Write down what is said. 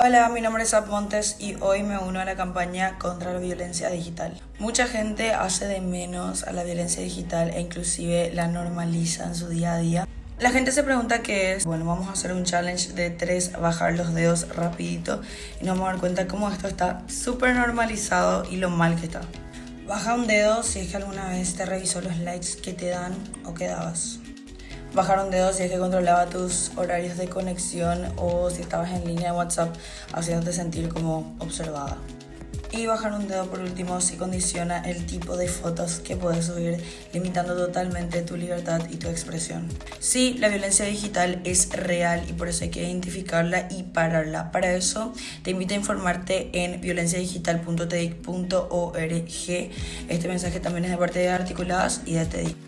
Hola, mi nombre es Zap Montes y hoy me uno a la campaña contra la violencia digital. Mucha gente hace de menos a la violencia digital e inclusive la normaliza en su día a día. La gente se pregunta qué es. Bueno, vamos a hacer un challenge de tres, bajar los dedos rapidito y nos vamos a dar cuenta cómo esto está súper normalizado y lo mal que está. Baja un dedo si es que alguna vez te revisó los likes que te dan o que dabas bajar un dedo si es que controlaba tus horarios de conexión o si estabas en línea de WhatsApp haciéndote sentir como observada. Y bajar un dedo por último si condiciona el tipo de fotos que puedes subir, limitando totalmente tu libertad y tu expresión. Sí, la violencia digital es real y por eso hay que identificarla y pararla. Para eso te invito a informarte en violenciadigital.tedic.org. Este mensaje también es de parte de Articuladas y de TEDIC.